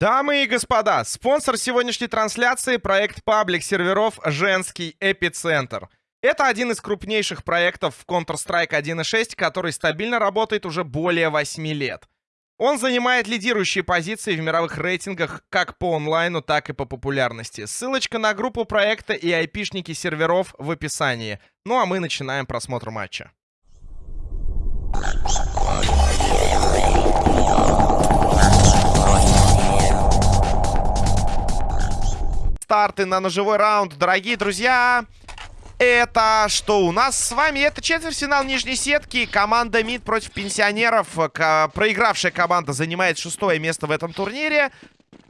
Дамы и господа, спонсор сегодняшней трансляции — проект паблик серверов «Женский эпицентр». Это один из крупнейших проектов в Counter-Strike 1.6, который стабильно работает уже более 8 лет. Он занимает лидирующие позиции в мировых рейтингах как по онлайну, так и по популярности. Ссылочка на группу проекта и айпишники серверов в описании. Ну а мы начинаем просмотр матча. Старты на ножевой раунд, дорогие друзья. Это что у нас с вами? Это четвертьфинал нижней сетки. Команда МИД против пенсионеров. Проигравшая команда занимает шестое место в этом турнире.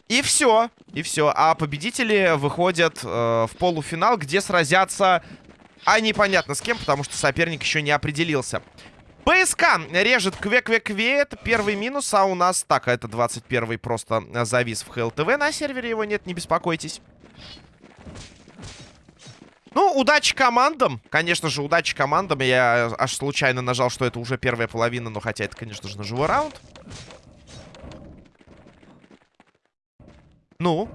И все. И все. А победители выходят э, в полуфинал, где сразятся... А непонятно с кем, потому что соперник еще не определился. БСК режет кве-кве-кве. Это первый минус, а у нас... Так, это 21-й просто завис в ХЛТВ. На сервере его нет, не беспокойтесь. Ну, удачи командам. Конечно же, удачи командам. Я аж случайно нажал, что это уже первая половина. Но хотя это, конечно же, ножевой раунд. Ну,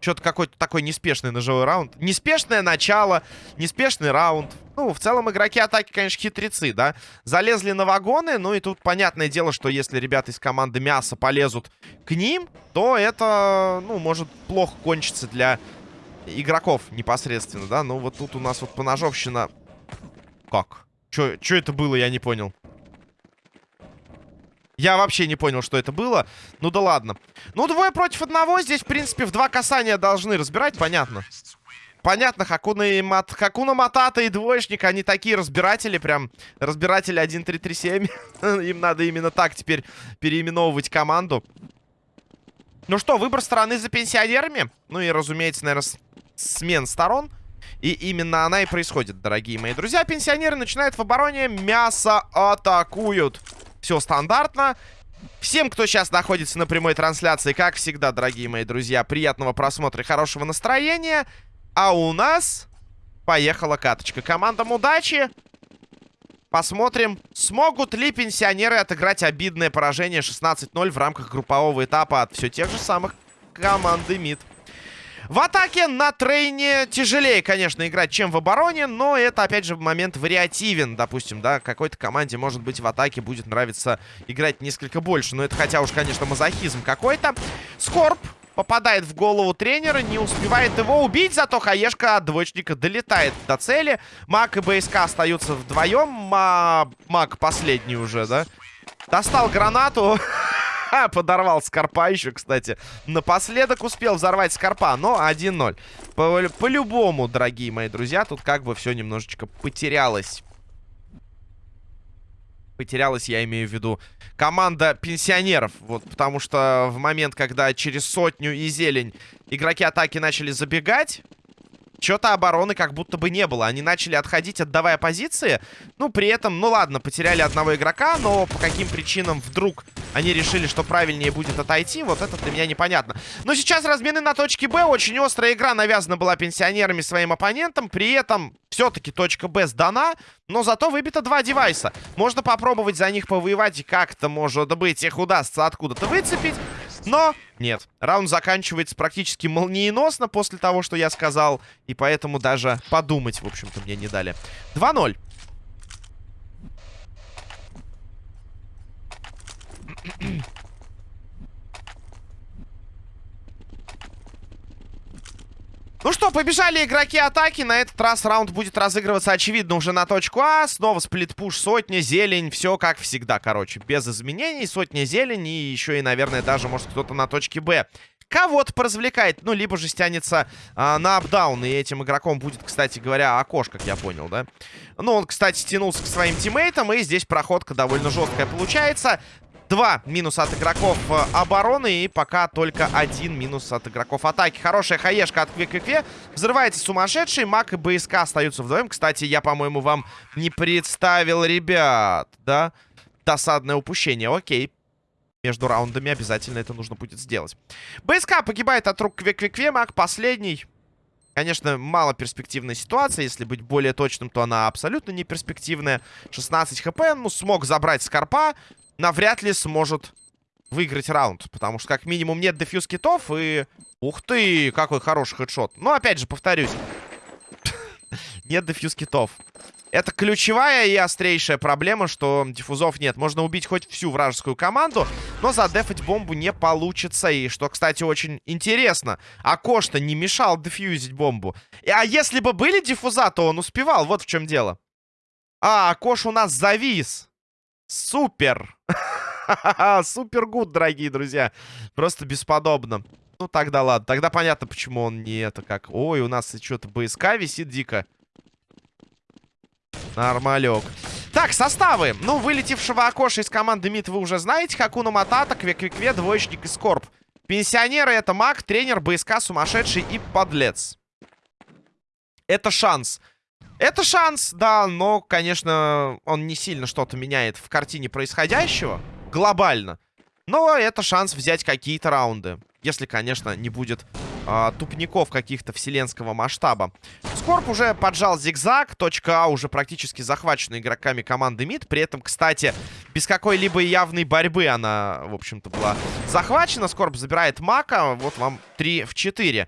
что-то какой-то такой неспешный ножевой раунд. Неспешное начало, неспешный раунд. Ну, в целом, игроки атаки, конечно, хитрецы, да? Залезли на вагоны, ну и тут понятное дело, что если ребята из команды мяса полезут к ним, то это, ну, может плохо кончиться для игроков непосредственно, да? Ну, вот тут у нас вот поножовщина... Как? Чё, чё это было, я не понял. Я вообще не понял, что это было. Ну да ладно. Ну, двое против одного. Здесь, в принципе, в два касания должны разбирать, понятно. Понятно, Хакуна, и Мат... Хакуна Матата и двоечник, они такие разбиратели, прям разбиратели 1-3-3-7. Им надо именно так теперь переименовывать команду. Ну что, выбор стороны за пенсионерами. Ну и, разумеется, наверное, смен сторон. И именно она и происходит, дорогие мои друзья. Пенсионеры начинают в обороне, мясо атакуют. Все стандартно. Всем, кто сейчас находится на прямой трансляции, как всегда, дорогие мои друзья, приятного просмотра и хорошего настроения. А у нас поехала каточка. Командам удачи. Посмотрим, смогут ли пенсионеры отыграть обидное поражение 16-0 в рамках группового этапа от все тех же самых команды МИД. В атаке на трейне тяжелее, конечно, играть, чем в обороне, но это, опять же, момент вариативен. Допустим, да, какой-то команде, может быть, в атаке будет нравиться играть несколько больше. Но это хотя уж, конечно, мазохизм какой-то. Скорб попадает в голову тренера, не успевает его убить, зато Хаешка от двоечника долетает до цели. Мак и БСК остаются вдвоем. Мак последний уже, да? Достал гранату. Подорвал Скорпа еще, кстати. Напоследок успел взорвать Скорпа, но 1-0. По-любому, по дорогие мои друзья, тут как бы все немножечко потерялось. Потерялась, я имею в виду, команда пенсионеров. Вот, потому что в момент, когда через сотню и зелень игроки атаки начали забегать... Чего-то обороны как будто бы не было. Они начали отходить, отдавая позиции. Ну, при этом, ну ладно, потеряли одного игрока, но по каким причинам вдруг они решили, что правильнее будет отойти, вот это для меня непонятно. Но сейчас размены на точке Б. Очень острая игра навязана была пенсионерами своим оппонентам. При этом все-таки точка Б сдана, но зато выбито два девайса. Можно попробовать за них повоевать, и как-то, может быть, их удастся откуда-то выцепить. Но нет, раунд заканчивается практически молниеносно после того, что я сказал. И поэтому даже подумать, в общем-то, мне не дали. 2-0. Ну что, побежали игроки атаки. На этот раз раунд будет разыгрываться, очевидно, уже на точку А. Снова сплит-пуш, сотня, зелень. Все как всегда, короче. Без изменений. Сотня, зелень. И еще и, наверное, даже, может, кто-то на точке Б кого-то поразвлекает, ну, либо же стянется а, на апдаун, и этим игроком будет, кстати говоря, Акош, как я понял, да? Ну, он, кстати, стянулся к своим тиммейтам, и здесь проходка довольно жесткая получается. Два минуса от игроков э, обороны и пока только один минус от игроков атаки. Хорошая хаешка от Кве-Кве. Взрывается сумасшедший. Мак и БСК остаются вдвоем. Кстати, я, по-моему, вам не представил ребят, да? Досадное упущение. Окей. Между раундами обязательно это нужно будет сделать. БСК погибает от рук Кве-Кве-Кве. Мак последний. Конечно, мало перспективная ситуация. Если быть более точным, то она абсолютно не перспективная. 16 хп. Ну, смог забрать Скорпа навряд ли сможет выиграть раунд. Потому что, как минимум, нет дефьюз китов и... Ух ты, какой хороший хедшот. Ну, опять же, повторюсь. Нет дефьюз китов. Это ключевая и острейшая проблема, что диффузов нет. Можно убить хоть всю вражескую команду, но задефать бомбу не получится. И что, кстати, очень интересно. Акош-то не мешал дефьюзить бомбу. А если бы были диффуза, то он успевал. Вот в чем дело. А, Акош у нас завис. Супер. Супер гуд, дорогие друзья. Просто бесподобно. Ну, тогда ладно. Тогда понятно, почему он не это как... Ой, у нас что-то БСК висит дико. Нормалек. Так, составы. Ну, вылетевшего окоша из команды МИД вы уже знаете. Хакуна Матата, Кве-Кве-Кве, Двоечник и Скорб. Пенсионеры это маг, тренер, БСК, сумасшедший и подлец. Это шанс. Это шанс, да, но, конечно, он не сильно что-то меняет в картине происходящего. Глобально. Но это шанс взять какие-то раунды. Если, конечно, не будет э, тупников каких-то вселенского масштаба. Скорб уже поджал зигзаг. Точка А уже практически захвачена игроками команды МИД. При этом, кстати, без какой-либо явной борьбы она, в общем-то, была захвачена. Скорб забирает Мака. Вот вам 3 в 4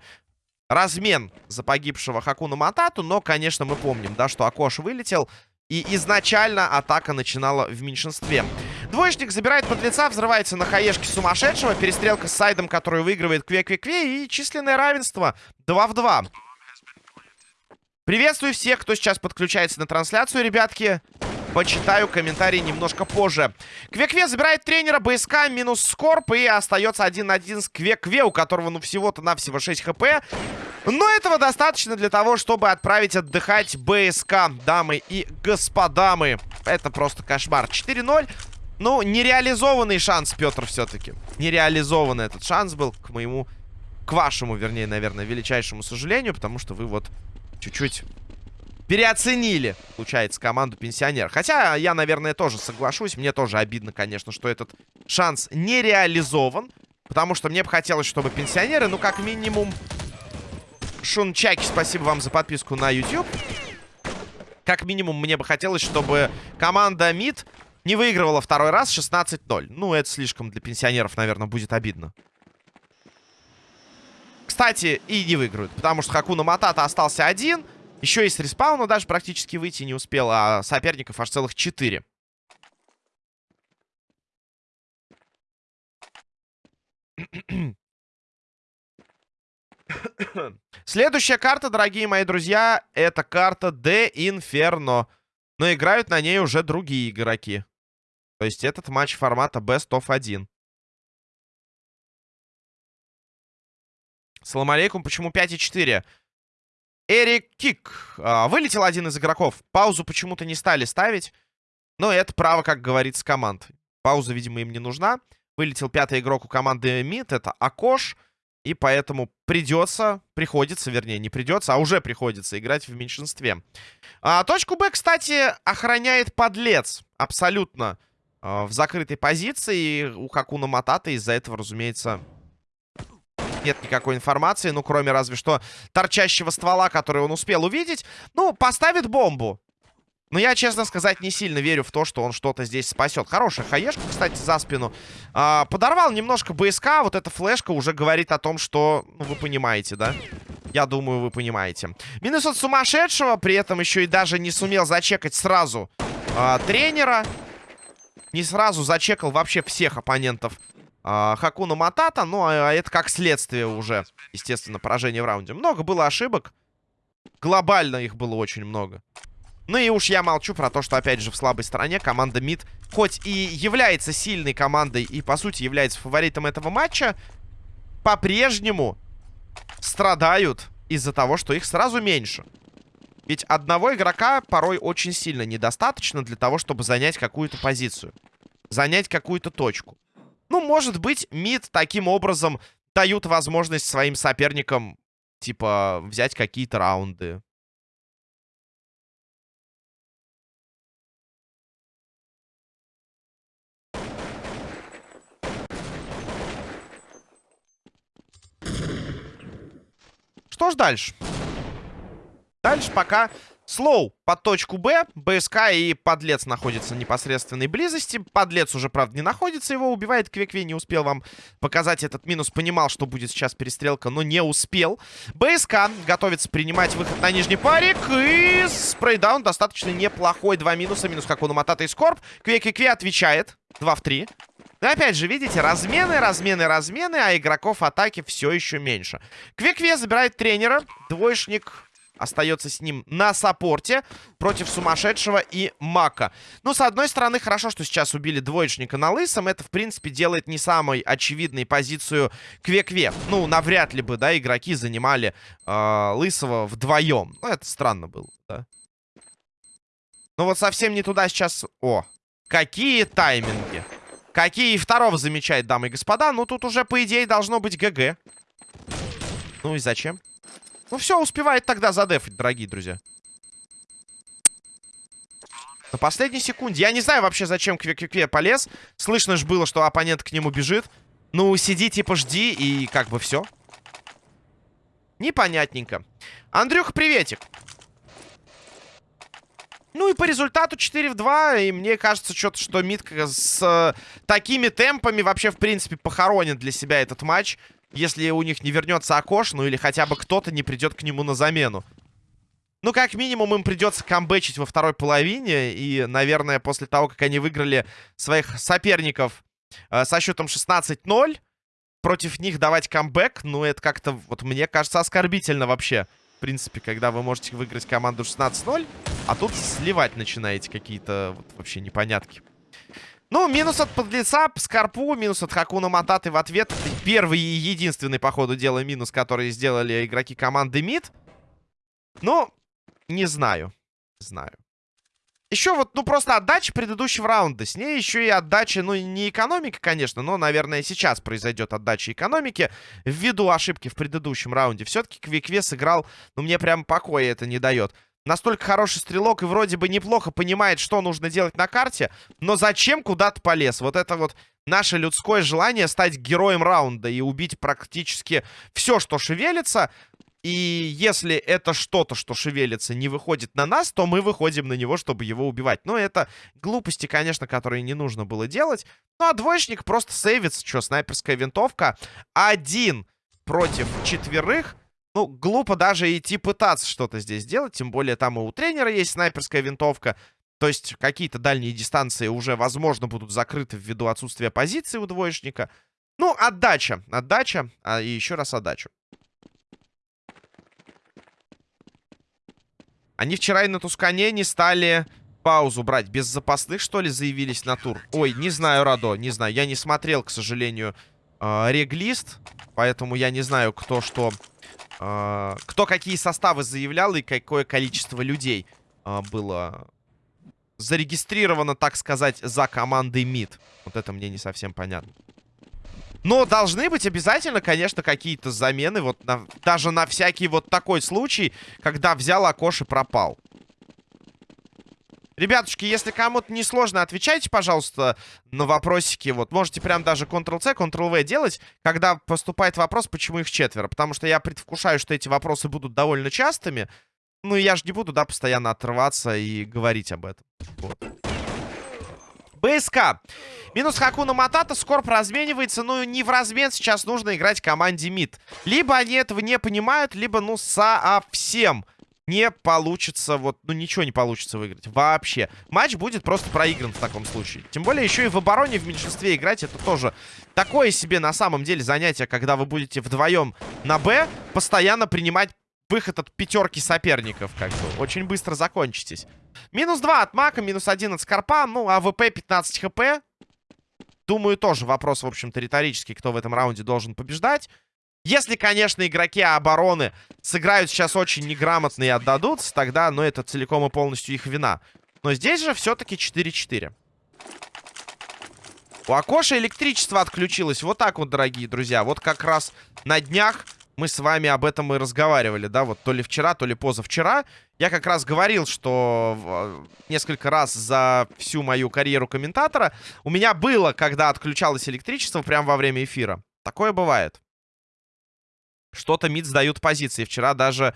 размен за погибшего Хакуна Матату. Но, конечно, мы помним, да, что Акош вылетел. И изначально атака начинала в меньшинстве. Двоечник забирает подлеца, взрывается на хаешке сумасшедшего. Перестрелка с сайдом, который выигрывает Кве-Кве-Кве. И численное равенство 2 в 2. Приветствую всех, кто сейчас подключается на трансляцию, ребятки. Почитаю комментарии немножко позже. Кве-Кве забирает тренера, БСК минус Скорп. И остается один на один с Кве-Кве, у которого ну всего-то навсего 6 хп. Но этого достаточно для того, чтобы отправить отдыхать БСК, дамы и господамы. Это просто кошмар. 4-0. Ну, нереализованный шанс, Петр, все-таки. Нереализованный этот шанс был к моему... К вашему, вернее, наверное, величайшему сожалению. Потому что вы вот чуть-чуть переоценили, получается, команду пенсионер. Хотя я, наверное, тоже соглашусь. Мне тоже обидно, конечно, что этот шанс не реализован. Потому что мне бы хотелось, чтобы пенсионеры, ну, как минимум, Шунчаки, спасибо вам за подписку на YouTube. Как минимум, мне бы хотелось, чтобы команда МИД не выигрывала второй раз 16-0. Ну, это слишком для пенсионеров, наверное, будет обидно. Кстати, и не выиграют, потому что Хакуна Матата остался один. Еще и с респауна даже практически выйти не успел, а соперников аж целых четыре. Следующая карта, дорогие мои друзья, это карта De Inferno. Но играют на ней уже другие игроки. То есть этот матч формата Best of 1. Салам алейкум. Почему 5 и 4? Эрик Кик. А, вылетел один из игроков. Паузу почему-то не стали ставить. Но это право, как говорится, команд. Пауза, видимо, им не нужна. Вылетел пятый игрок у команды МИД. Это Акош. И поэтому придется, приходится, вернее, не придется, а уже приходится играть в меньшинстве. А, точку Б, кстати, охраняет подлец. Абсолютно а, в закрытой позиции. У Хакуна Матата из-за этого, разумеется, нет никакой информации. Ну, кроме разве что торчащего ствола, который он успел увидеть. Ну, поставит бомбу. Но я, честно сказать, не сильно верю в то, что он что-то здесь спасет. Хорошая хаешка, кстати, за спину. А, подорвал немножко БСК. Вот эта флешка уже говорит о том, что... Ну, вы понимаете, да? Я думаю, вы понимаете. Минус от сумасшедшего. При этом еще и даже не сумел зачекать сразу а, тренера. Не сразу зачекал вообще всех оппонентов Хакуна Матата. Ну, а, а это как следствие уже, естественно, поражение в раунде. Много было ошибок. Глобально их было очень много. Ну и уж я молчу про то, что, опять же, в слабой стороне команда МИД, хоть и является сильной командой и, по сути, является фаворитом этого матча, по-прежнему страдают из-за того, что их сразу меньше. Ведь одного игрока порой очень сильно недостаточно для того, чтобы занять какую-то позицию. Занять какую-то точку. Ну, может быть, МИД таким образом дают возможность своим соперникам, типа, взять какие-то раунды. Что ж дальше? Дальше пока Слоу под точку Б. БСК и Подлец находятся в непосредственной близости. Подлец уже, правда, не находится. Его убивает Квекве. Не успел вам показать этот минус. Понимал, что будет сейчас перестрелка, но не успел. БСК готовится принимать выход на нижний парик. И спрейдаун достаточно неплохой. Два минуса. Минус как у Матата и Скорб. Кве-Кве ввечает. Два в три. Но опять же, видите, размены, размены, размены, а игроков атаки все еще меньше. Квекве забирает тренера. Двоечник остается с ним на саппорте против сумасшедшего и Мака. Ну, с одной стороны, хорошо, что сейчас убили двоечника на лысом. Это, в принципе, делает не самой очевидной позицию Кве-Кве. Ну, навряд ли бы, да, игроки занимали э, лысого вдвоем. Ну, это странно было, да. Ну, вот совсем не туда сейчас... О, какие тайминги. Какие второго замечает, дамы и господа. Ну, тут уже, по идее, должно быть ГГ. Ну и зачем? Ну все, успевает тогда задефать, дорогие друзья. На последней секунде. Я не знаю вообще, зачем Кве-Кве полез. Слышно же было, что оппонент к нему бежит. Ну, сиди, типа, жди, и как бы все. Непонятненько. Андрюх, приветик. Ну и по результату 4 в 2. И мне кажется, что-то, что Митка с э, такими темпами вообще, в принципе, похоронит для себя этот матч если у них не вернется Акош, ну или хотя бы кто-то не придет к нему на замену. Ну, как минимум, им придется камбэчить во второй половине. И, наверное, после того, как они выиграли своих соперников э, со счетом 16-0, против них давать камбэк, ну, это как-то, вот мне кажется, оскорбительно вообще. В принципе, когда вы можете выиграть команду 16-0, а тут сливать начинаете какие-то вот, вообще непонятки. Ну, минус от подлеца, Скорпу, минус от Хакуна Мататы в ответ. Первый и единственный, по ходу дела, минус, который сделали игроки команды МИД. Ну, не знаю. Знаю. Еще вот, ну, просто отдача предыдущего раунда. С ней еще и отдача, ну, не экономика, конечно, но, наверное, сейчас произойдет отдача экономики. Ввиду ошибки в предыдущем раунде. Все-таки Квикве сыграл, ну, мне прям покоя это не дает настолько хороший стрелок и вроде бы неплохо понимает, что нужно делать на карте, но зачем куда-то полез? Вот это вот наше людское желание стать героем раунда и убить практически все, что шевелится. И если это что-то, что шевелится, не выходит на нас, то мы выходим на него, чтобы его убивать. Но это глупости, конечно, которые не нужно было делать. Ну, а двоечник просто сейвится. Что, снайперская винтовка? Один против четверых. Ну, глупо даже идти пытаться что-то здесь делать. Тем более там и у тренера есть снайперская винтовка. То есть какие-то дальние дистанции уже, возможно, будут закрыты ввиду отсутствия позиции у двоечника. Ну, отдача. Отдача. А, и еще раз отдачу. Они вчера и на Тускане не стали паузу брать. Без запасных, что ли, заявились на тур? Ой, не знаю, Радо, не знаю. Я не смотрел, к сожалению, э, реглист. Поэтому я не знаю, кто что кто какие составы заявлял и какое количество людей а, было зарегистрировано, так сказать, за командой МИД. Вот это мне не совсем понятно. Но должны быть обязательно, конечно, какие-то замены. Вот на, даже на всякий вот такой случай, когда взял Акош и пропал. Ребятушки, если кому-то не сложно, отвечайте, пожалуйста, на вопросики. Вот можете прям даже Ctrl-C, Ctrl-V делать, когда поступает вопрос, почему их четверо. Потому что я предвкушаю, что эти вопросы будут довольно частыми. Ну, я же не буду, да, постоянно отрываться и говорить об этом. Вот. БСК. Минус Хакуна Матата. Скорб разменивается. Ну, не в размен сейчас нужно играть команде МИД. Либо они этого не понимают, либо, ну, совсем не получится, вот, ну, ничего не получится выиграть. Вообще. Матч будет просто проигран в таком случае. Тем более, еще и в обороне в меньшинстве играть, это тоже такое себе на самом деле занятие, когда вы будете вдвоем на Б, постоянно принимать выход от пятерки соперников, как бы. Очень быстро закончитесь. Минус 2 от Мака, минус 1 от Скорпа, ну, АВП 15 хп. Думаю, тоже вопрос, в общем-то, риторический, кто в этом раунде должен побеждать. Если, конечно, игроки обороны сыграют сейчас очень неграмотно и отдадутся, тогда, ну, это целиком и полностью их вина. Но здесь же все-таки 4-4. У Акоши электричество отключилось. Вот так вот, дорогие друзья. Вот как раз на днях мы с вами об этом и разговаривали, да, вот то ли вчера, то ли позавчера. Я как раз говорил, что э, несколько раз за всю мою карьеру комментатора у меня было, когда отключалось электричество прямо во время эфира. Такое бывает что-то мид сдают позиции. Вчера даже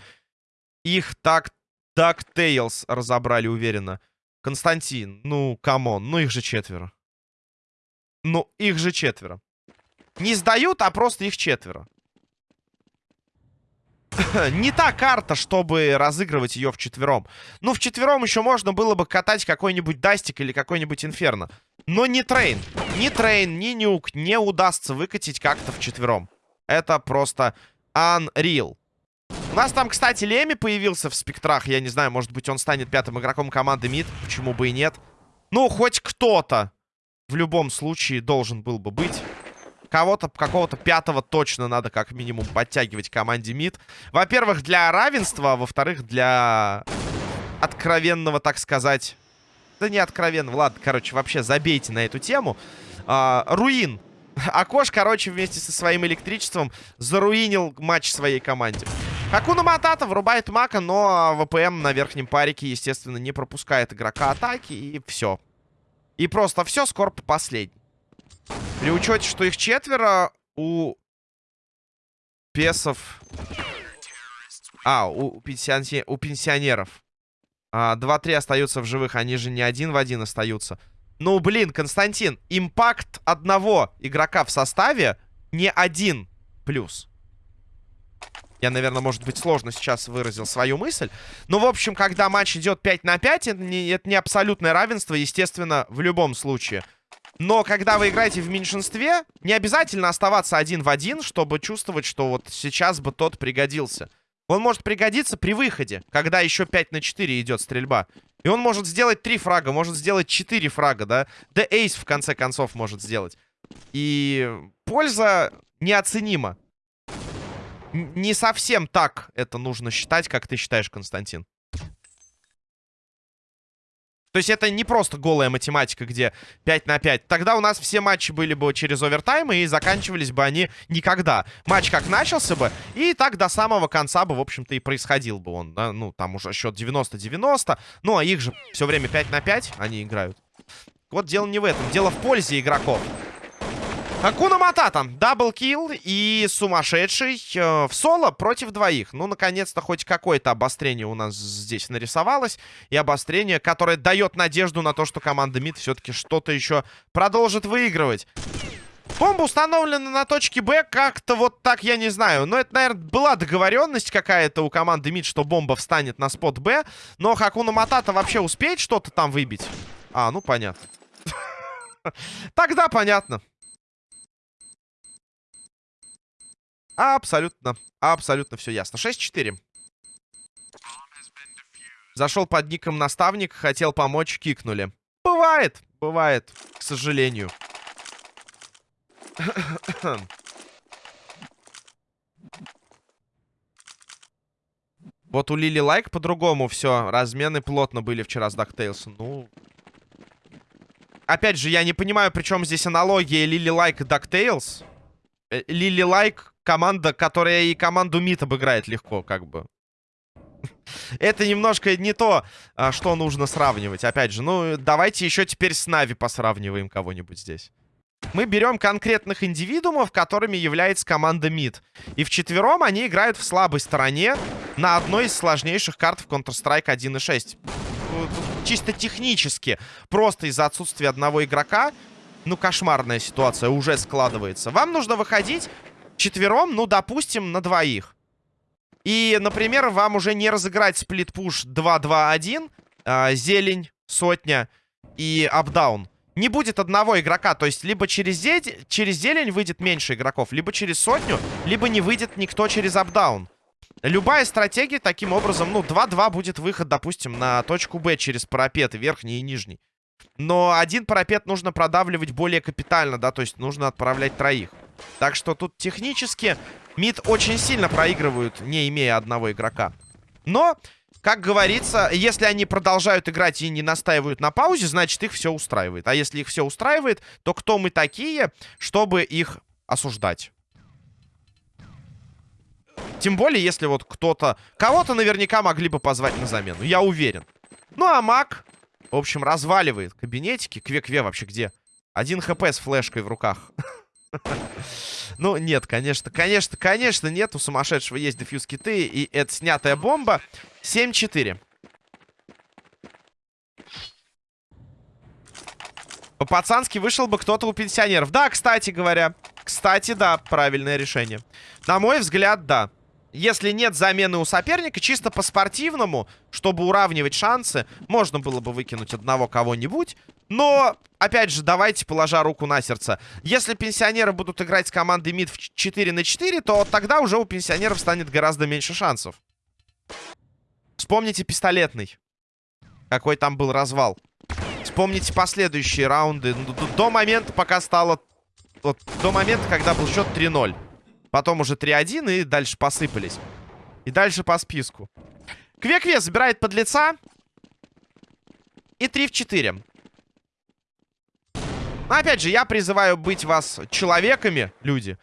их так DuckTales разобрали уверенно. Константин, ну, come on, ну их же четверо. Ну, их же четверо. Не сдают, а просто их четверо. Не та карта, чтобы разыгрывать ее в четвером. Ну, в четвером еще можно было бы катать какой-нибудь Дастик или какой-нибудь Инферно. Но не Train. Ни Train, ни Nuke не удастся выкатить как-то в четвером. Это просто unreal. У нас там, кстати, Леми появился в спектрах. Я не знаю, может быть, он станет пятым игроком команды МИД. Почему бы и нет. Ну, хоть кто-то в любом случае должен был бы быть. Кого-то, какого-то пятого точно надо как минимум подтягивать команде МИД. Во-первых, для равенства, а во-вторых, для откровенного, так сказать... Да не откровенного, ладно, короче, вообще забейте на эту тему. А, Руин. Акош, короче, вместе со своим электричеством заруинил матч своей команде. Хакуна Матата врубает Мака, но ВПМ на верхнем парике, естественно, не пропускает игрока атаки, и все. И просто все, Скорп последний. При учете, что их четверо, у песов... А, у, пенсионер... у пенсионеров. А, 2-3 остаются в живых, они же не один в один остаются. Ну, блин, Константин, импакт одного игрока в составе не один плюс. Я, наверное, может быть, сложно сейчас выразил свою мысль. Но, в общем, когда матч идет 5 на 5, это не, это не абсолютное равенство, естественно, в любом случае. Но когда вы играете в меньшинстве, не обязательно оставаться один в один, чтобы чувствовать, что вот сейчас бы тот пригодился. Он может пригодиться при выходе, когда еще 5 на 4 идет стрельба. И он может сделать 3 фрага, может сделать 4 фрага, да? Да эйс, в конце концов, может сделать. И польза неоценима не совсем так это нужно считать, как ты считаешь, Константин. То есть это не просто голая математика, где 5 на 5. Тогда у нас все матчи были бы через овертаймы и заканчивались бы они никогда. Матч как начался бы, и так до самого конца бы, в общем-то, и происходил бы он. Да? Ну, там уже счет 90-90. Ну, а их же все время 5 на 5 они играют. Вот дело не в этом. Дело в пользе игроков. Акуна Матата. Даблкил и сумасшедший э, в соло против двоих. Ну, наконец-то, хоть какое-то обострение у нас здесь нарисовалось. И обострение, которое дает надежду на то, что команда МИД все-таки что-то еще продолжит выигрывать. Бомба установлена на точке Б. Как-то вот так, я не знаю. Но это, наверное, была договоренность какая-то у команды МИД, что бомба встанет на спот Б. Но Хакуна Матата вообще успеет что-то там выбить? А, ну понятно. Тогда понятно. Абсолютно, абсолютно все ясно. 6-4. Зашел под ником наставник, хотел помочь, кикнули. Бывает, бывает, к сожалению. Вот у Лили Лайк по-другому все. Размены плотно были вчера с DuckTales. Ну... Опять же, я не понимаю, при чем здесь аналогия Лили Лайк и DuckTales. Э, Лили Лайк команда, которая и команду МИД обыграет легко, как бы. Это немножко не то, а, что нужно сравнивать. Опять же, ну, давайте еще теперь с Navi посравниваем кого-нибудь здесь. Мы берем конкретных индивидуумов, которыми является команда МИД. И вчетвером они играют в слабой стороне на одной из сложнейших карт в Counter-Strike 1.6. Чисто технически, просто из-за отсутствия одного игрока, ну, кошмарная ситуация уже складывается. Вам нужно выходить четвером, ну, допустим, на двоих. И, например, вам уже не разыграть сплит-пуш 2-2-1, э, зелень, сотня и апдаун. Не будет одного игрока, то есть либо через, зелень, через зелень выйдет меньше игроков, либо через сотню, либо не выйдет никто через апдаун. Любая стратегия таким образом, ну, 2-2 будет выход, допустим, на точку Б через парапеты, верхний и нижний. Но один парапет нужно продавливать более капитально, да, то есть нужно отправлять троих. Так что тут технически МИД очень сильно проигрывают, не имея одного игрока. Но, как говорится, если они продолжают играть и не настаивают на паузе, значит их все устраивает. А если их все устраивает, то кто мы такие, чтобы их осуждать? Тем более, если вот кто-то... Кого-то наверняка могли бы позвать на замену, я уверен. Ну, а маг, в общем, разваливает кабинетики. Кве-кве вообще где? Один хп с флешкой в руках. Ну, нет, конечно, конечно, конечно, нет. У сумасшедшего есть дефьюз киты, и это снятая бомба. 7-4. По-пацански вышел бы кто-то у пенсионеров. Да, кстати говоря. Кстати, да, правильное решение. На мой взгляд, да. Если нет замены у соперника, чисто по-спортивному, чтобы уравнивать шансы, можно было бы выкинуть одного кого-нибудь. Но, опять же, давайте, положа руку на сердце. Если пенсионеры будут играть с командой МИД в 4 на 4, то тогда уже у пенсионеров станет гораздо меньше шансов. Вспомните пистолетный. Какой там был развал. Вспомните последующие раунды. До момента, пока стало... Вот, до момента, когда был счет 3-0. Потом уже 3-1 и дальше посыпались. И дальше по списку. Кве-Кве забирает под лица. И 3 в 4. Но опять же, я призываю быть вас человеками, люди.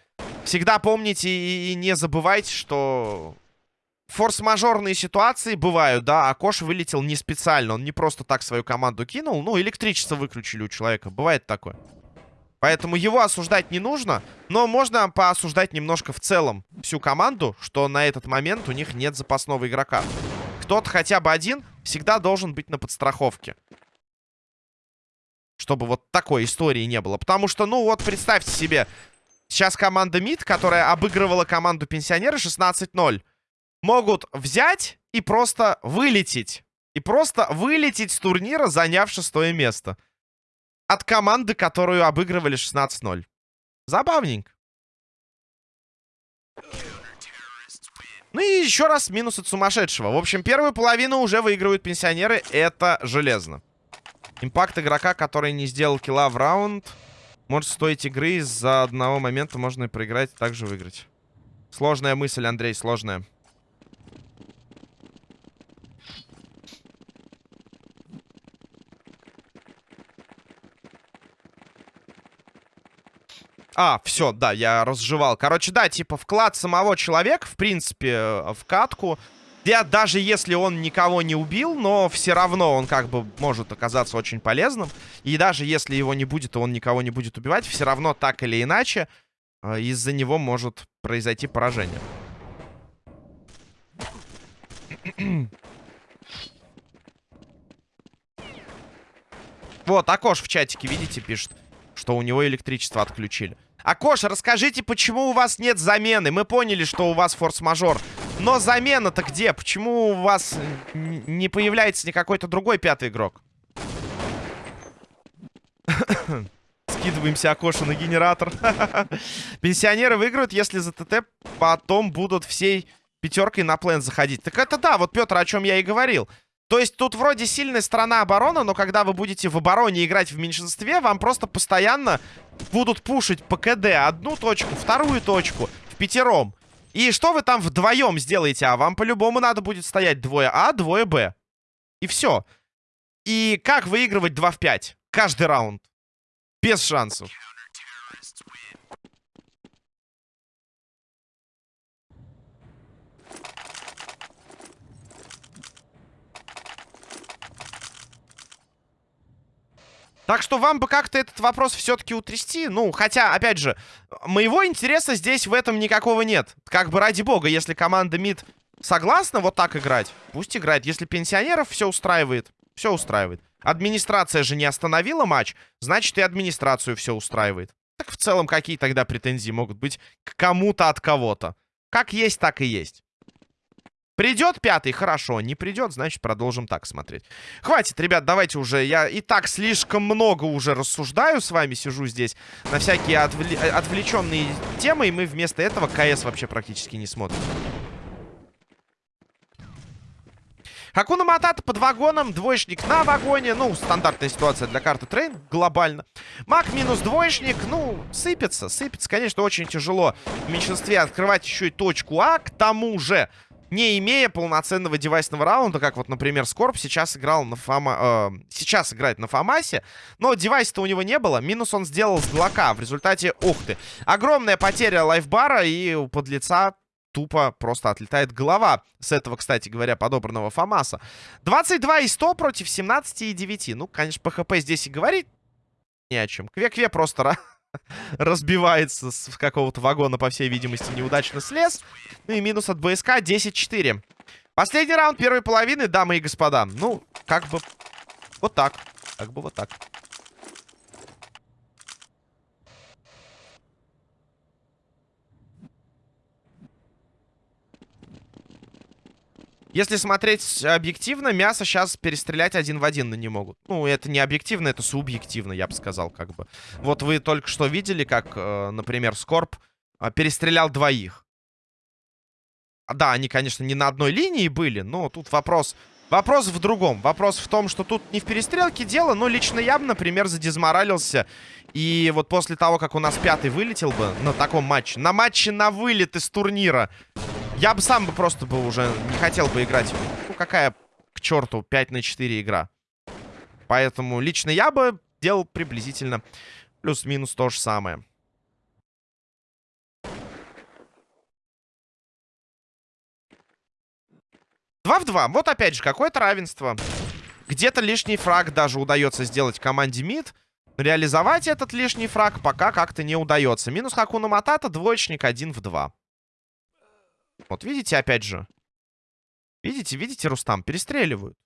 Всегда помните и не забывайте, что форс-мажорные ситуации бывают, да, а Кош вылетел не специально. Он не просто так свою команду кинул. Ну, электричество выключили у человека. Бывает такое. Поэтому его осуждать не нужно. Но можно поосуждать немножко в целом всю команду, что на этот момент у них нет запасного игрока. Кто-то хотя бы один всегда должен быть на подстраховке. Чтобы вот такой истории не было. Потому что, ну вот, представьте себе, сейчас команда МИД, которая обыгрывала команду пенсионеры 16-0, могут взять и просто вылететь. И просто вылететь с турнира, заняв шестое место от команды, которую обыгрывали 16-0. Забавненько. Ну и еще раз минус от сумасшедшего. В общем, первую половину уже выигрывают пенсионеры. Это железно. Импакт игрока, который не сделал килла в раунд, может стоить игры. Из-за одного момента можно и проиграть, и также выиграть. Сложная мысль, Андрей, сложная. А, все, да, я разжевал. Короче, да, типа вклад самого человека, в принципе, э, в катку. Я, даже если он никого не убил, но все равно он как бы может оказаться очень полезным. И даже если его не будет, и он никого не будет убивать, все равно так или иначе э, из-за него может произойти поражение. Вот, Акош в чатике, видите, пишет, что у него электричество отключили. Акоша, расскажите, почему у вас нет замены? Мы поняли, что у вас форс-мажор. Но замена-то где? Почему у вас не появляется ни какой-то другой пятый игрок? Скидываемся Акоша на генератор. Пенсионеры выиграют, если за ТТ потом будут всей пятеркой на плен заходить. Так это да, вот Петр, о чем я и говорил. То есть тут вроде сильная сторона обороны, но когда вы будете в обороне играть в меньшинстве, вам просто постоянно будут пушить по КД одну точку, вторую точку, в пятером. И что вы там вдвоем сделаете? А вам по-любому надо будет стоять двое А, двое Б. И все. И как выигрывать 2 в 5? Каждый раунд. Без шансов. Так что вам бы как-то этот вопрос все-таки утрясти. Ну, хотя, опять же, моего интереса здесь в этом никакого нет. Как бы ради бога, если команда МИД согласна вот так играть, пусть играет. Если пенсионеров все устраивает, все устраивает. Администрация же не остановила матч, значит и администрацию все устраивает. Так в целом какие тогда претензии могут быть к кому-то от кого-то? Как есть, так и есть. Придет пятый? Хорошо. Не придет, значит, продолжим так смотреть. Хватит, ребят, давайте уже. Я и так слишком много уже рассуждаю с вами, сижу здесь на всякие отвле отвлеченные темы, и мы вместо этого КС вообще практически не смотрим. Хакуна Матата под вагоном, двоечник на вагоне. Ну, стандартная ситуация для карты Train, глобально. Маг минус двоечник, ну, сыпется, сыпется. Конечно, очень тяжело в меньшинстве открывать еще и точку А. К тому же, не имея полноценного девайсного раунда, как вот, например, Скорб сейчас играл на Фома... Э, сейчас играет на Фомасе, но девайса-то у него не было. Минус он сделал с Глока. В результате, ух ты, огромная потеря лайфбара и у подлеца тупо просто отлетает голова с этого, кстати говоря, подобранного Фомаса. 22 и 100 против 17 и 9. Ну, конечно, ПХП здесь и говорить ни о чем. Кве-кве просто разбивается с какого-то вагона, по всей видимости, неудачно слез. Ну и минус от БСК 10-4. Последний раунд первой половины, дамы и господа. Ну, как бы вот так. Как бы вот так. Если смотреть объективно, мясо сейчас перестрелять один в один не могут. Ну, это не объективно, это субъективно, я бы сказал, как бы. Вот вы только что видели, как, э, например, Скорб э, перестрелял двоих. Да, они, конечно, не на одной линии были, но тут вопрос... Вопрос в другом. Вопрос в том, что тут не в перестрелке дело, но лично я бы, например, задизморалился. И вот после того, как у нас пятый вылетел бы на таком матче, на матче на вылет из турнира, я бы сам бы просто бы уже не хотел бы играть. Ну, какая к черту 5 на 4 игра. Поэтому лично я бы делал приблизительно плюс-минус то же самое. Два в два. Вот опять же, какое-то равенство. Где-то лишний фраг даже удается сделать команде МИД. Реализовать этот лишний фраг пока как-то не удается. Минус Хакуна Матата, двоечник один в два. Вот видите, опять же. Видите, видите, Рустам, перестреливают.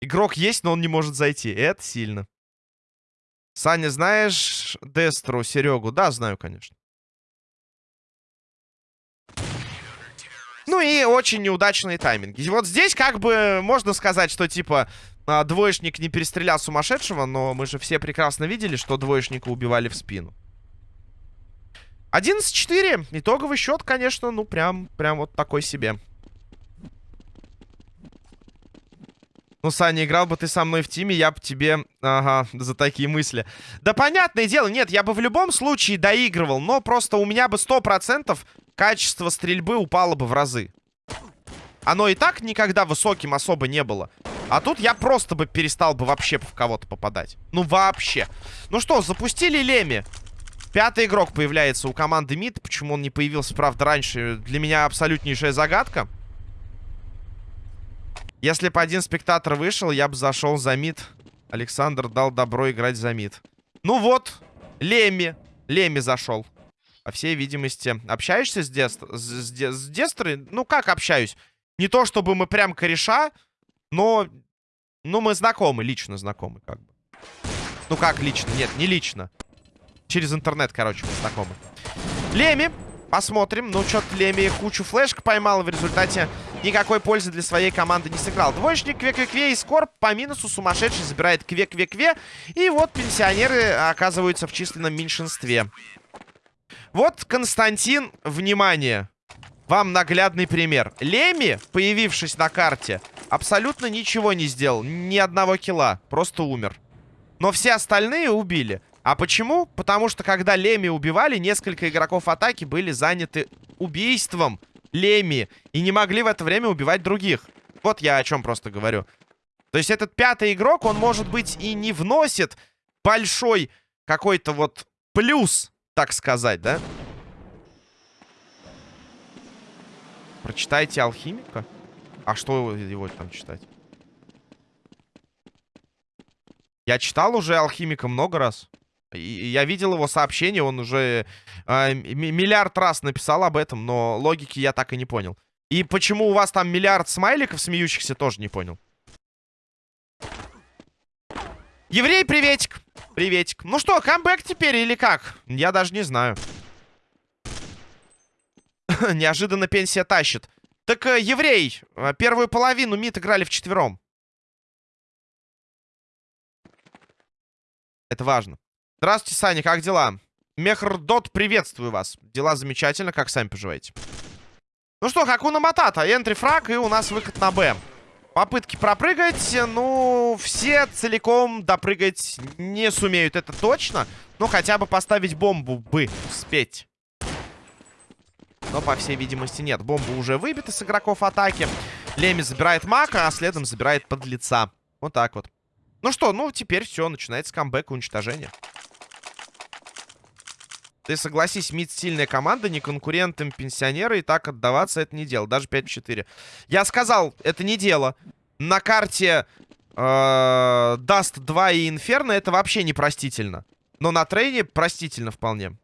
Игрок есть, но он не может зайти. Это сильно. Саня, знаешь Дестру, Серегу? Да, знаю, конечно. Ну и очень неудачные тайминги. Вот здесь как бы можно сказать, что типа а, двоечник не перестрелял сумасшедшего, но мы же все прекрасно видели, что двоечника убивали в спину. 11-4. Итоговый счет, конечно, ну прям, прям вот такой себе. Ну, Саня, играл бы ты со мной в тиме, я бы тебе... Ага, за такие мысли. Да, понятное дело, нет, я бы в любом случае доигрывал, но просто у меня бы 100% качество стрельбы упало бы в разы. Оно и так никогда высоким особо не было. А тут я просто бы перестал бы вообще в кого-то попадать. Ну, вообще. Ну что, запустили Леми. Пятый игрок появляется у команды МИД. Почему он не появился, правда, раньше, для меня абсолютнейшая загадка. Если бы один спектатор вышел, я бы зашел за МИД. Александр дал добро играть за МИД. Ну вот, Леми. Леми зашел. По всей видимости, общаешься с, Дест... с, с, с Дестрой? Ну, как общаюсь? Не то, чтобы мы прям кореша, но... Ну, мы знакомы, лично знакомы, как бы. Ну, как лично? Нет, не лично. Через интернет, короче, мы знакомы. Леми. Посмотрим. Ну, что-то Леми кучу флешек поймал. В результате никакой пользы для своей команды не сыграл. Двоечник Кве-Кве-Кве и Скорб по минусу сумасшедший забирает Кве-Кве-Кве. И вот пенсионеры оказываются в численном меньшинстве. Вот, Константин, внимание. Вам наглядный пример. Леми, появившись на карте, абсолютно ничего не сделал. Ни одного килла. Просто умер. Но все остальные убили. А почему? Потому что когда Леми убивали, несколько игроков атаки были заняты убийством Леми. И не могли в это время убивать других. Вот я о чем просто говорю. То есть этот пятый игрок, он, может быть, и не вносит большой какой-то вот плюс так сказать, да? Прочитайте алхимика? А что его там читать? Я читал уже алхимика много раз. Я видел его сообщение, он уже э, миллиард раз написал об этом, но логики я так и не понял. И почему у вас там миллиард смайликов смеющихся, тоже не понял. Еврей, приветик. Приветик. Ну что, камбэк теперь или как? Я даже не знаю. Неожиданно пенсия тащит. Так, э, еврей, э, первую половину МИД играли вчетвером. Это важно. Здравствуйте, Саня, как дела? Мехрдот, приветствую вас. Дела замечательно, как сами поживаете? Ну что, Хакуна Матата, энтри фраг, и у нас выход на Б. Попытки пропрыгать, ну, все целиком допрыгать не сумеют, это точно. Но хотя бы поставить бомбу бы успеть. Но, по всей видимости, нет. Бомба уже выбита с игроков атаки. Леми забирает мака, а следом забирает подлеца. Вот так вот. Ну что, ну, теперь все, начинается камбэк и уничтожение. Ты согласись, МИД сильная команда, не конкурентам пенсионеры, и так отдаваться это не дело. Даже 5-4. Я сказал, это не дело. На карте э, Dust 2 и Инферно это вообще непростительно. Но на трейне простительно вполне.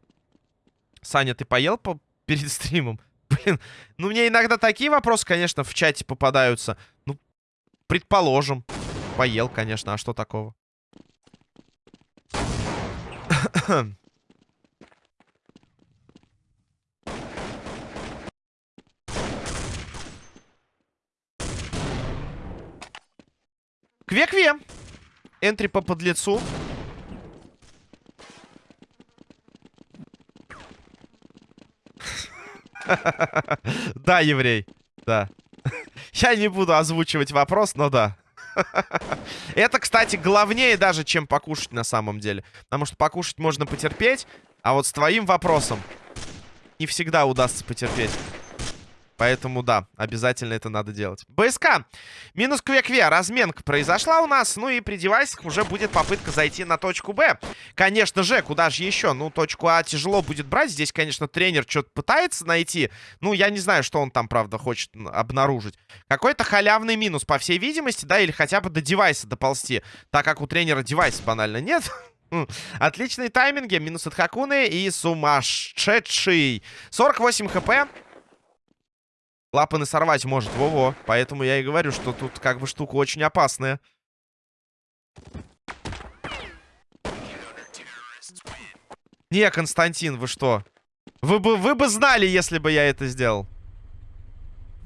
Саня, ты поел по перед стримом. Блин, ну мне иногда такие вопросы, конечно, в чате попадаются. Ну, предположим. Поел, конечно, а что такого? Кве-кве. Энтри по подлецу. Да, еврей. Да. Я не буду озвучивать вопрос, но да. Это, кстати, главнее даже, чем покушать на самом деле. Потому что покушать можно потерпеть, а вот с твоим вопросом не всегда удастся потерпеть. Поэтому, да, обязательно это надо делать. БСК. Минус кве-кве. Разменка произошла у нас. Ну и при девайсах уже будет попытка зайти на точку Б. Конечно же, куда же еще? Ну, точку А тяжело будет брать. Здесь, конечно, тренер что-то пытается найти. Ну, я не знаю, что он там, правда, хочет обнаружить. Какой-то халявный минус, по всей видимости, да, или хотя бы до девайса доползти. Так как у тренера девайса банально нет. Отличные тайминги. Минус от Хакуны и сумасшедший. 48 хп. Клапаны сорвать может, во-во. Поэтому я и говорю, что тут как бы штука очень опасная. Не, Константин, вы что? Вы бы, вы бы знали, если бы я это сделал.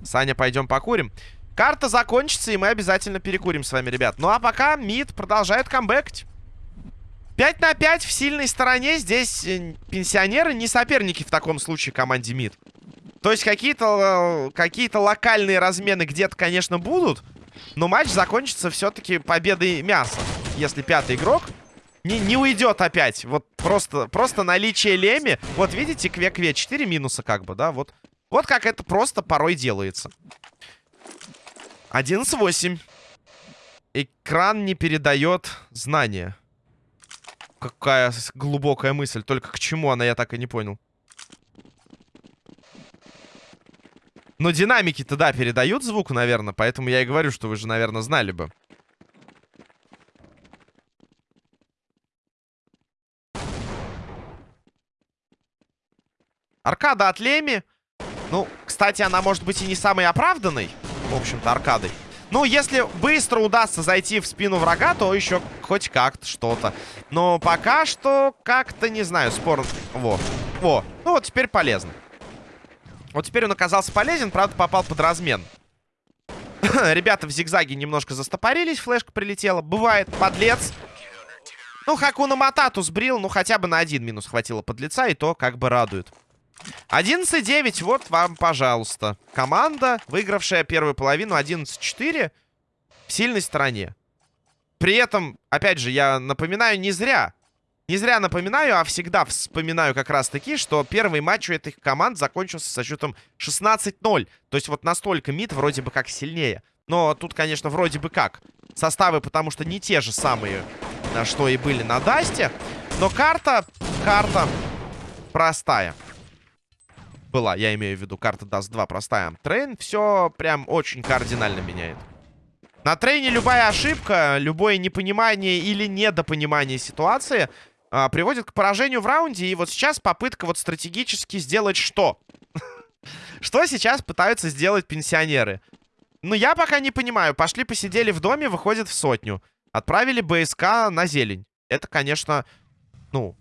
Саня, пойдем покурим. Карта закончится, и мы обязательно перекурим с вами, ребят. Ну а пока МИД продолжает камбэкать. 5 на 5 в сильной стороне. Здесь э, пенсионеры не соперники в таком случае команде МИД. То есть какие-то э, какие локальные размены где-то, конечно, будут. Но матч закончится все-таки победой мяса. Если пятый игрок не, не уйдет опять. Вот просто, просто наличие Леми. Вот видите, кве-кве. 4 минуса как бы, да? Вот, вот как это просто порой делается. 11-8. Экран не передает знания. Какая глубокая мысль. Только к чему она, я так и не понял. Но динамики-то, да, передают звук, наверное. Поэтому я и говорю, что вы же, наверное, знали бы. Аркада от Леми. Ну, кстати, она может быть и не самой оправданной. В общем-то, аркадой. Ну, если быстро удастся зайти в спину врага, то еще хоть как-то что-то. Но пока что как-то, не знаю, спор... Во. Во. Ну, вот теперь полезно. Вот теперь он оказался полезен, правда, попал под размен. Ребята в зигзаге немножко застопорились, флешка прилетела. Бывает, подлец. Ну, Хакуна Матату сбрил, ну, хотя бы на один минус хватило подлеца, и то как бы радует. 11-9, вот вам, пожалуйста. Команда, выигравшая первую половину 11-4 в сильной стороне. При этом, опять же, я напоминаю, не зря не зря напоминаю, а всегда вспоминаю как раз-таки, что первый матч у этих команд закончился со счетом 16-0. То есть вот настолько МИД вроде бы как сильнее. Но тут, конечно, вроде бы как. Составы, потому что не те же самые, что и были на Дасте. Но карта, карта простая. Была, я имею в виду, карта Dust 2 простая. Train все прям очень кардинально меняет. На трейне любая ошибка, любое непонимание или недопонимание ситуации а, приводит к поражению в раунде. И вот сейчас попытка вот стратегически сделать что? Что сейчас пытаются сделать пенсионеры? Ну, я пока не понимаю. Пошли посидели в доме, выходят в сотню. Отправили БСК на зелень. Это, конечно, ну...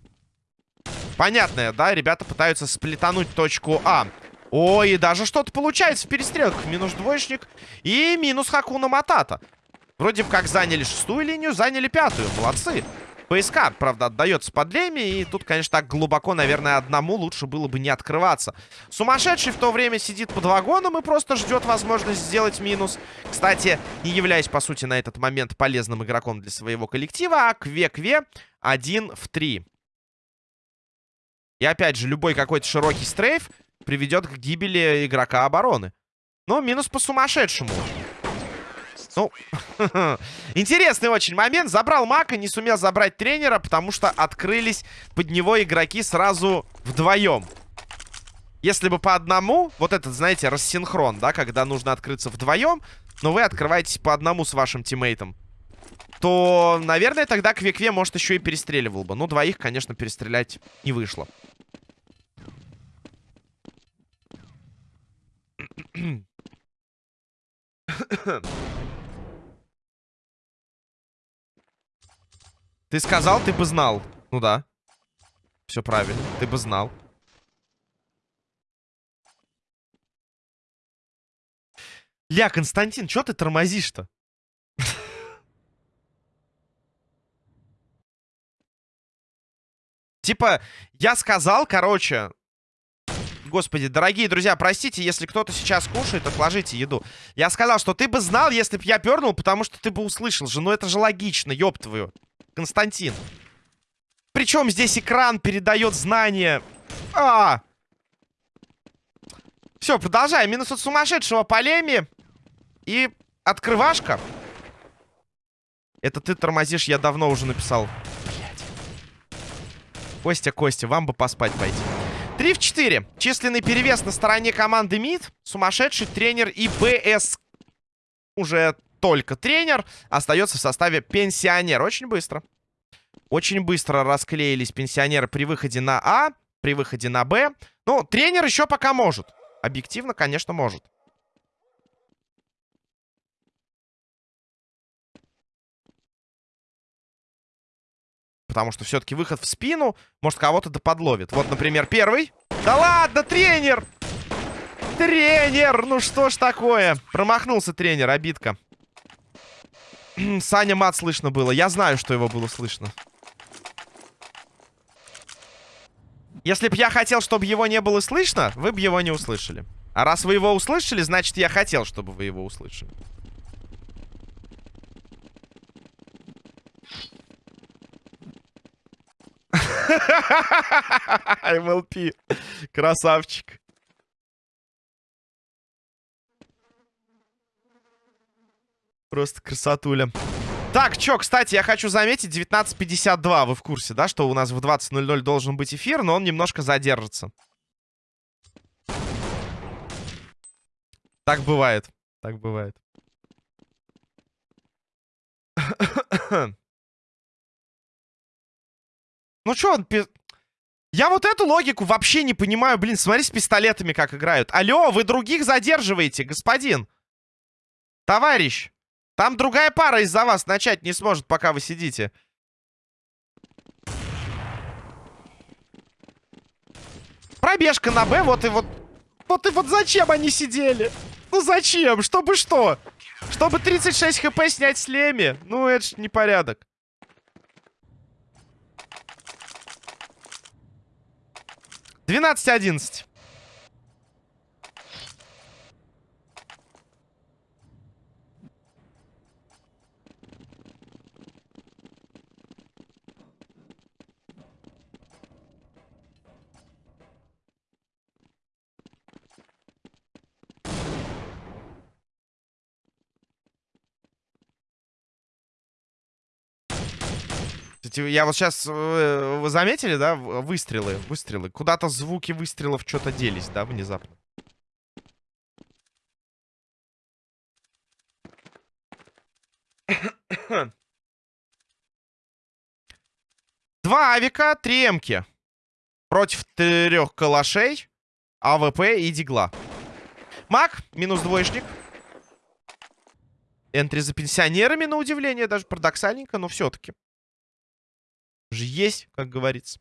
Понятное, да? Ребята пытаются сплетануть точку А. Ой, и даже что-то получается в перестрелках. Минус двоечник и минус Хакуна Матата. Вроде бы как заняли шестую линию, заняли пятую. Молодцы. ПСК, правда, отдается под Леми. И тут, конечно, так глубоко, наверное, одному лучше было бы не открываться. Сумасшедший в то время сидит под вагоном и просто ждет возможность сделать минус. Кстати, не являясь, по сути, на этот момент полезным игроком для своего коллектива, а Кве-Кве один в три. И опять же, любой какой-то широкий стрейф приведет к гибели игрока обороны. Но минус по сумасшедшему. Ну, интересный очень момент. Забрал Мака, не сумел забрать тренера, потому что открылись под него игроки сразу вдвоем. Если бы по одному, вот этот, знаете, рассинхрон, да, когда нужно открыться вдвоем, но вы открываетесь по одному с вашим тиммейтом, то, наверное, тогда Квикве, может, еще и перестреливал бы. Ну, двоих, конечно, перестрелять не вышло. Ты сказал, ты бы знал. Ну да. Все правильно. Ты бы знал. Ля, Константин, что ты тормозишь-то? Типа, я сказал, короче... Господи, дорогие друзья, простите, если кто-то сейчас кушает, отложите еду. Я сказал, что ты бы знал, если бы я пернул, потому что ты бы услышал же. Ну это же логично, ёб твою. Константин. Причем здесь экран передает знания. А! Все, продолжаем. Минус от сумасшедшего полеми. И открывашка. Это ты тормозишь, я давно уже написал. Костя, Костя, вам бы поспать пойти. 3 в 4. Численный перевес на стороне команды МИД. Сумасшедший тренер и БС. Уже только тренер. Остается в составе пенсионер. Очень быстро. Очень быстро расклеились пенсионеры при выходе на А. При выходе на Б. Ну, тренер еще пока может. Объективно, конечно, может. Потому что все-таки выход в спину может кого-то доподловит. Вот, например, первый. Да ладно, тренер! Тренер! Ну что ж такое? Промахнулся тренер, обидка. Саня мат слышно было. Я знаю, что его было слышно. Если бы я хотел, чтобы его не было слышно, вы бы его не услышали. А раз вы его услышали, значит, я хотел, чтобы вы его услышали. MLP. Красавчик. Просто красотуля. Так, чё, кстати, я хочу заметить, 19.52, вы в курсе, да, что у нас в 20.00 должен быть эфир, но он немножко задержится. Так бывает, так бывает. Ну чё он... Я вот эту логику вообще не понимаю. Блин, смотри с пистолетами как играют. Алло, вы других задерживаете, господин. Товарищ. Там другая пара из-за вас начать не сможет, пока вы сидите. Пробежка на Б, вот и вот... Вот и вот зачем они сидели? Ну зачем? Чтобы что? Чтобы 36 хп снять с Леми? Ну это ж непорядок. Двенадцать одиннадцать. Кстати, я вот сейчас... Э, вы заметили, да? Выстрелы, выстрелы. Куда-то звуки выстрелов что-то делись, да, внезапно. Два авика, три эмки. Против трех калашей, АВП и дигла. Маг, минус двоечник. Энтри за пенсионерами, на удивление, даже парадоксальненько, но все-таки же есть, как говорится.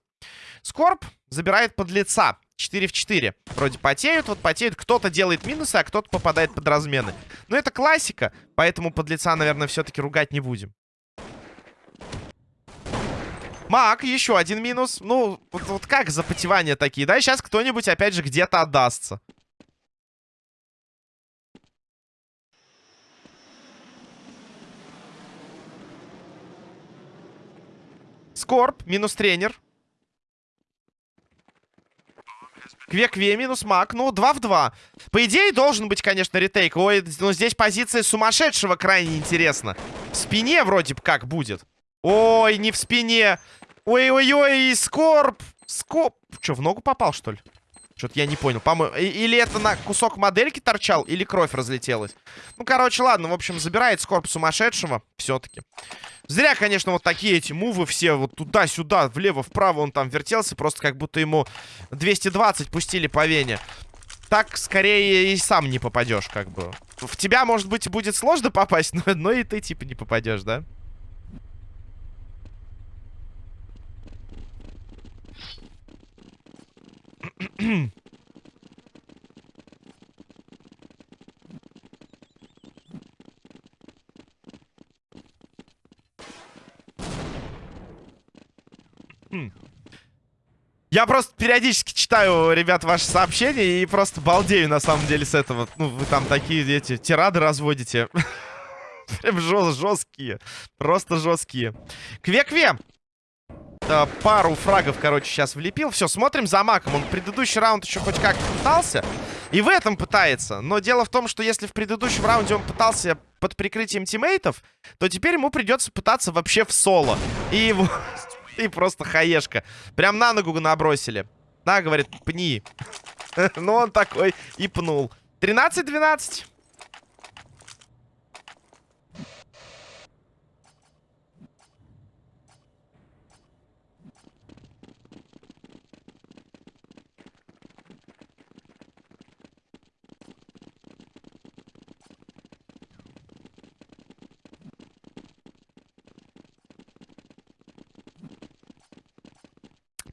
Скорб забирает под лица. 4 в 4. Вроде потеют, вот потеют. Кто-то делает минусы, а кто-то попадает под размены. Но это классика, поэтому под лица, наверное, все-таки ругать не будем. Мак, еще один минус. Ну, вот, вот как запотевания такие, да? Сейчас кто-нибудь опять же где-то отдастся. Скорб, минус тренер. Кве-кве, минус маг. Ну, 2 в 2. По идее, должен быть, конечно, ретейк. Ой, но здесь позиция сумасшедшего крайне интересна. В спине вроде бы как будет. Ой, не в спине. Ой-ой-ой, скорб. Скоп. Что, в ногу попал, что ли? Что-то я не понял. По-моему, или это на кусок модельки торчал, или кровь разлетелась. Ну, короче, ладно. В общем, забирает скорб сумасшедшего. Все-таки. Зря, конечно, вот такие эти мувы все вот туда-сюда, влево-вправо он там вертелся. Просто как будто ему 220 пустили по вене. Так, скорее, и сам не попадешь, как бы. В тебя, может быть, будет сложно попасть, но, но и ты, типа, не попадешь, да? Я просто периодически читаю, ребят, ваши сообщения и просто балдею, на самом деле, с этого. Ну, вы там такие, эти, тирады разводите. Прям жесткие. Просто жесткие. Кве-кве. Э, пару фрагов, короче, сейчас влепил. Все, смотрим за маком. Он предыдущий раунд еще хоть как пытался. И в этом пытается. Но дело в том, что если в предыдущем раунде он пытался под прикрытием тиммейтов, то теперь ему придется пытаться вообще в соло. И его... И просто хаешка. Прям на ногу набросили. На, говорит, пни. Ну, он такой и пнул. 13-12.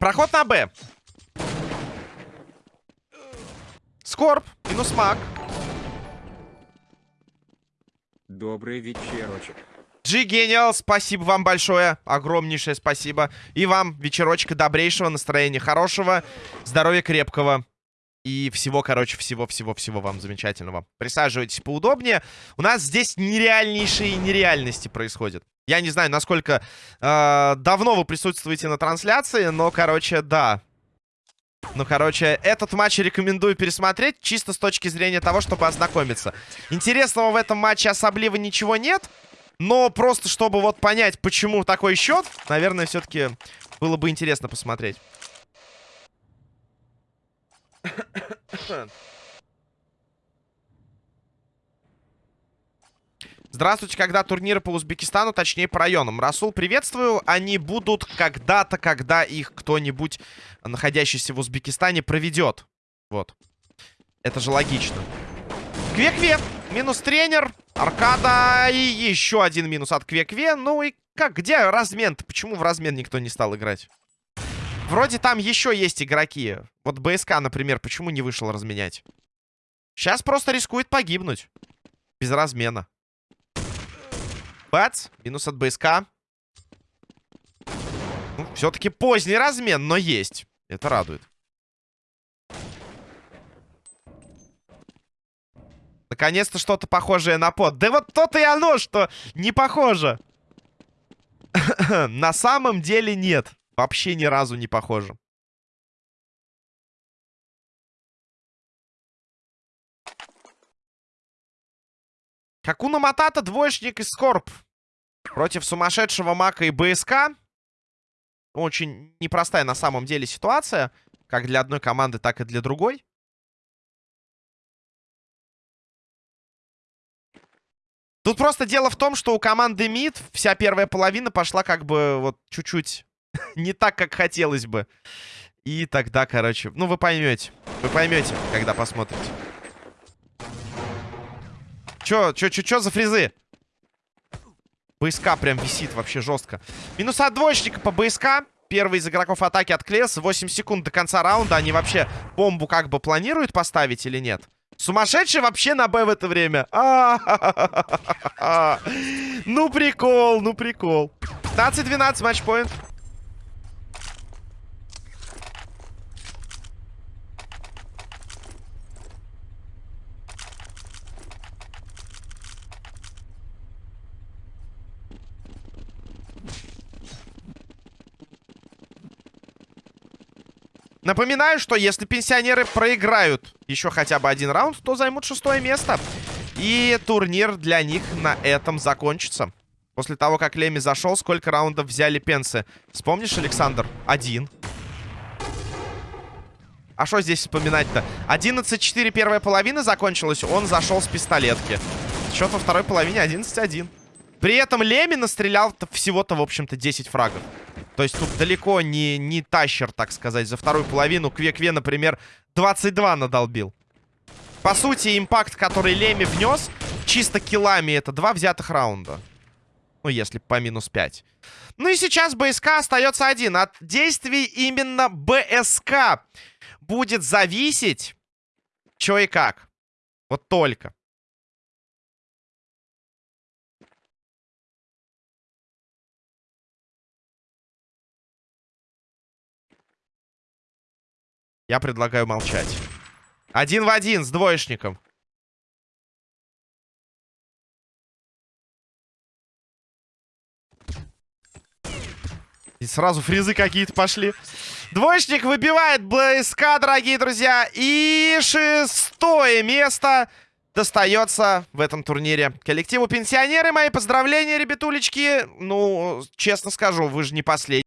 Проход на Б. Скорб. Минус маг. Добрый вечерочек. G Genial, спасибо вам большое. Огромнейшее спасибо. И вам вечерочка добрейшего, настроения хорошего, здоровья крепкого. И всего, короче, всего-всего-всего вам замечательного. Присаживайтесь поудобнее. У нас здесь нереальнейшие нереальности происходят. Я не знаю, насколько э, давно вы присутствуете на трансляции, но, короче, да. Ну, короче, этот матч рекомендую пересмотреть, чисто с точки зрения того, чтобы ознакомиться. Интересного в этом матче особливо ничего нет, но просто чтобы вот понять, почему такой счет, наверное, все-таки было бы интересно посмотреть. Здравствуйте, когда турниры по Узбекистану, точнее по районам. Расул, приветствую. Они будут когда-то, когда их кто-нибудь, находящийся в Узбекистане, проведет. Вот. Это же логично. Кве-кве. Минус тренер. Аркада. И еще один минус от Кве-кве. Ну и как? Где размен-то? Почему в размен никто не стал играть? Вроде там еще есть игроки. Вот БСК, например, почему не вышел разменять? Сейчас просто рискует погибнуть. Без размена. Бац. Минус от БСК. Ну, Все-таки поздний размен, но есть. Это радует. Наконец-то что-то похожее на под. Да вот то-то и оно, что не похоже. на самом деле нет. Вообще ни разу не похоже. Хакуна Матата, двоечник и Скорб. Против сумасшедшего Мака и БСК. Очень непростая на самом деле ситуация. Как для одной команды, так и для другой. Тут просто дело в том, что у команды МИД вся первая половина пошла как бы вот чуть-чуть не так, как хотелось бы. И тогда, короче, ну вы поймете. Вы поймете, когда посмотрите. Чё, чё, чё, чё за фризы? БСК прям висит вообще жестко. Минус от двоечника по БСК. Первый из игроков атаки отклеился. 8 секунд до конца раунда. Они вообще бомбу как бы планируют поставить или нет? Сумасшедший вообще на Б в это время. Ну прикол, ну прикол. 15-12 матчпоинт. Напоминаю, что если пенсионеры проиграют еще хотя бы один раунд, то займут шестое место. И турнир для них на этом закончится. После того, как Леми зашел, сколько раундов взяли пенсы? Вспомнишь, Александр? Один. А что здесь вспоминать-то? 11-4 первая половина закончилась. Он зашел с пистолетки. Счет во второй половине 11-1. При этом Леми настрелял всего-то, в общем-то, 10 фрагов. То есть тут далеко не, не тащер, так сказать. За вторую половину Кве-Кве, например, 22 надолбил. По сути, импакт, который Леми внес, чисто киллами, это два взятых раунда. Ну, если по минус 5. Ну и сейчас БСК остается один. От действий именно БСК будет зависеть, что и как. Вот только. Я предлагаю молчать. Один в один с двоечником. И сразу фризы какие-то пошли. Двоечник выбивает БСК, дорогие друзья. И шестое место достается в этом турнире коллективу пенсионеры. Мои поздравления, ребятулечки. Ну, честно скажу, вы же не последние.